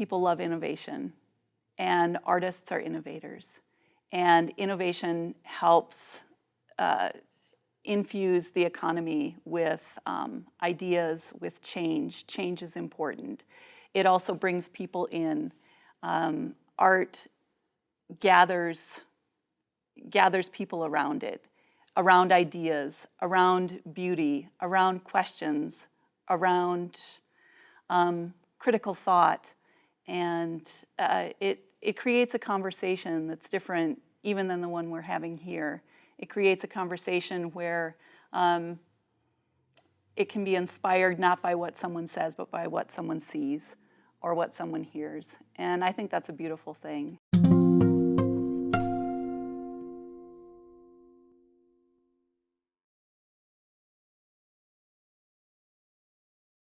people love innovation and artists are innovators. And innovation helps uh, infuse the economy with um, ideas, with change. Change is important. It also brings people in. Um, art gathers, gathers people around it, around ideas, around beauty, around questions, around um, critical thought. And uh, it, it creates a conversation that's different even than the one we're having here. It creates a conversation where um, it can be inspired not by what someone says, but by what someone sees or what someone hears. And I think that's a beautiful thing.